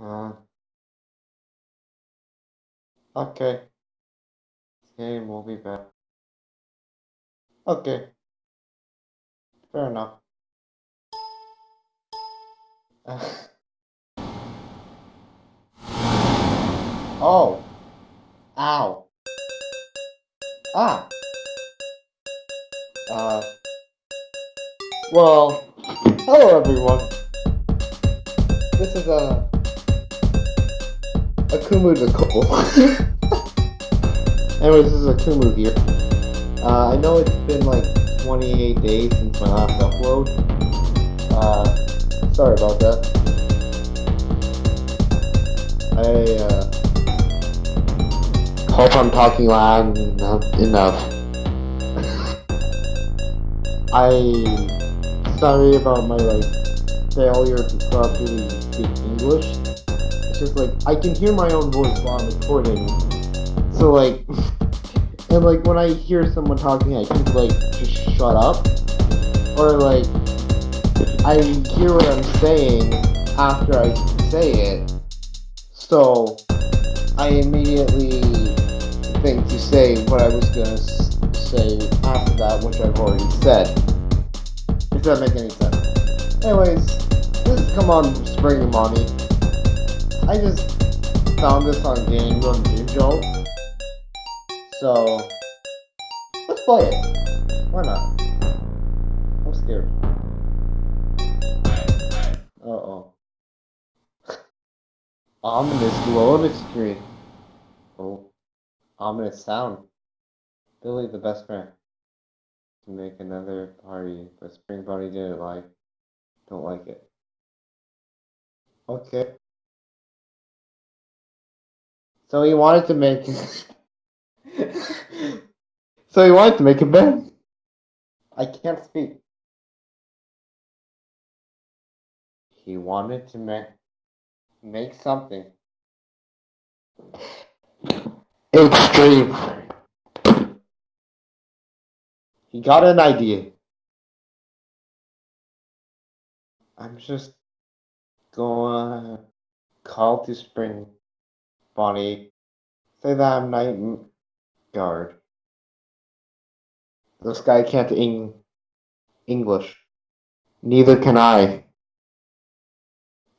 Uh, okay. Okay, we'll be back. Okay. Fair enough. oh. Ow. Ah. Uh. Well, hello everyone. This is a Akumu couple. Anyways, this is Akumu here. Uh, I know it's been like 28 days since my last upload. Uh, sorry about that. I uh, hope I'm talking loud enough. I sorry about my like failure to properly speak English. Just like I can hear my own voice while I'm recording. So like and like when I hear someone talking I can like just shut up. Or like I hear what I'm saying after I say it. So I immediately think to say what I was gonna say after that, which I've already said. If that make any sense. Anyways, this is Come On Spring Money. I just found this on Game Run Jolt. So, let's play it. Why not? I'm scared. Uh-oh. Ominous loading screen. Oh. Ominous sound. Billy the best friend. To make another party, but Spring Bonnie didn't like. Don't like it. Okay. So he wanted to make. so he wanted to make a bed. I can't speak. He wanted to make make something extreme. He got an idea. I'm just gonna call to Spring Bonnie. Say that I'm night guard. This guy can't eng English. Neither can I.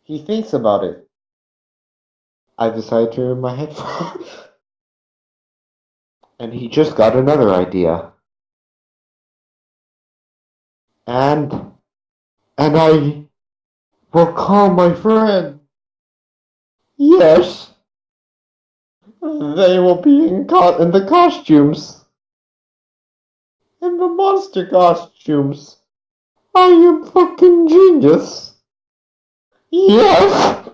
He thinks about it. I decide to remove my headphones. and he just got another idea. And and I will call my friend. Yes. They will be in, co- in the costumes. In the monster costumes. I am fucking genius. Yes.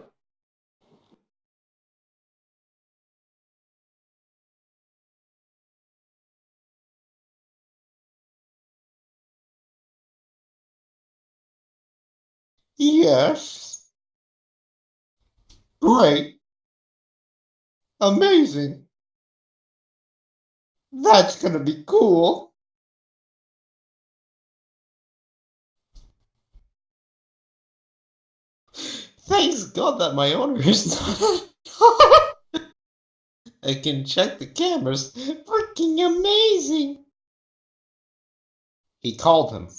Yes. Great. Amazing. That's gonna be cool. Thanks God that my owner is not. I can check the cameras. Freaking amazing. He called him.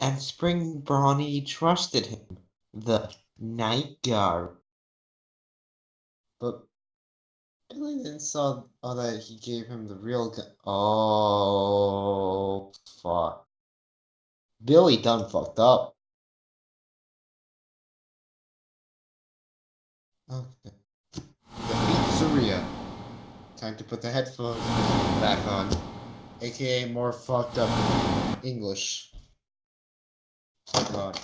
And Spring Bonnie trusted him, the night guard. But Billy then saw oh, that he gave him the real gun. Oh, fuck. Billy done fucked up. Okay. Pizzeria. Time to put the headphones back on. AKA more fucked up English. God.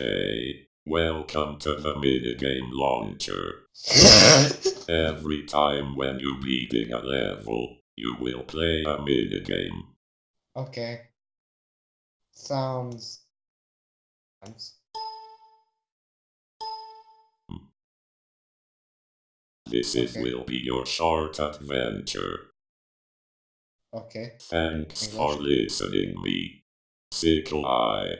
Hey, welcome to the minigame launcher. Every time when you beating a level, you will play a minigame. okay. Sounds. Sounds. This is Okay. will be your short adventure. Okay. Thanks for listening me. Sickle Eye.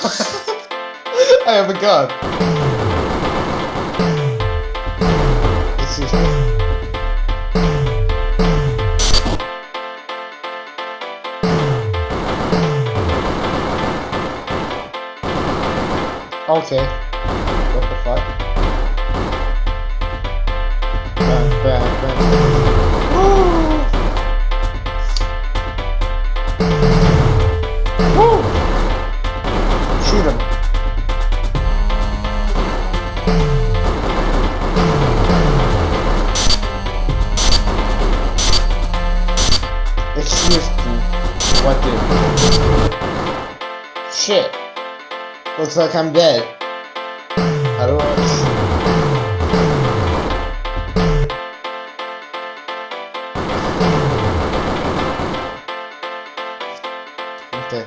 I have a gun. Excuse me. Okay. Looks like I'm dead. Do.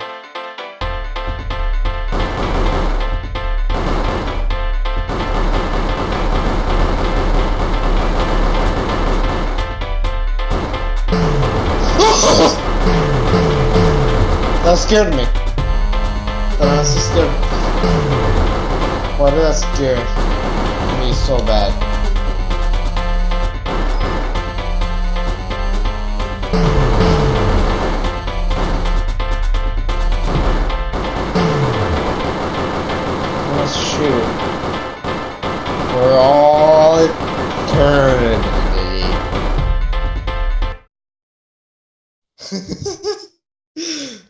That scared me. That scared me. Did that scare me so bad? Let's shoot. For all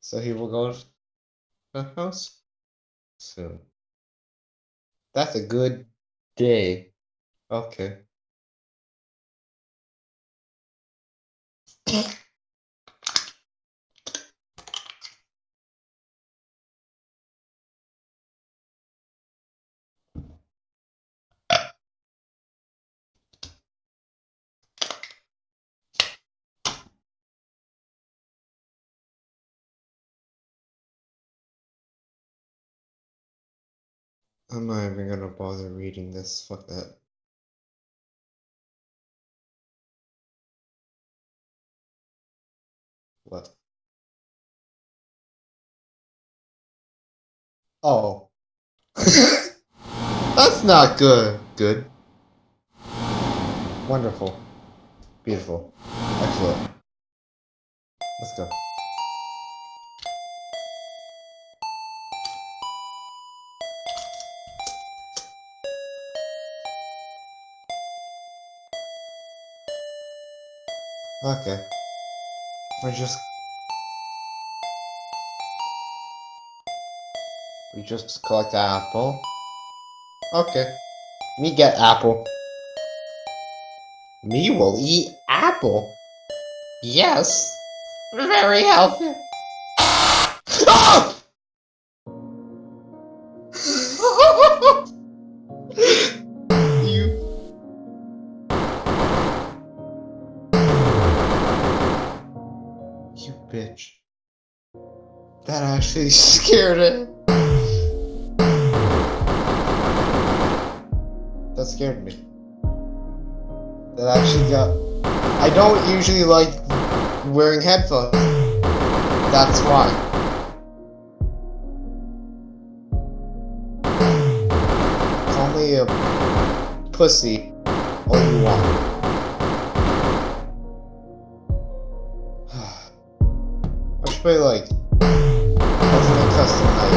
so he will go to the house soon. That's a good day. Okay. I'm not even gonna bother reading this. Fuck that. What? Oh. That's not good. Good. Wonderful. Beautiful. Excellent. Let's go. Okay. We're just. We just collect apple. Okay. Me get apple. Me will eat apple. Yes. Very healthy. Ah! Bitch. That actually scared it. That scared me. That actually got. I don't usually like wearing headphones. That's why. Pussy all you want. Play like Ultimate Custom Night.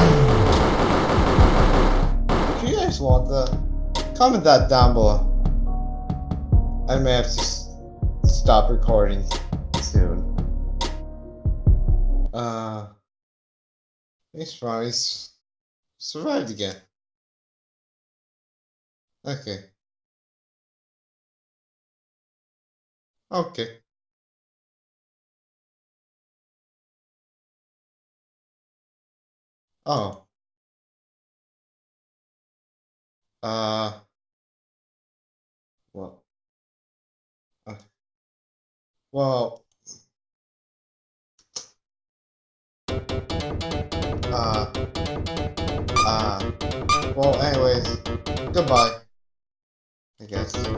If you guys want that, comment that down below. I may have to stop recording soon. Uh, thanks, Ronnie's survived again. Okay. Okay. Oh. Uh. Well. Uh, well. Uh. Uh. Well, anyways. Goodbye. I guess.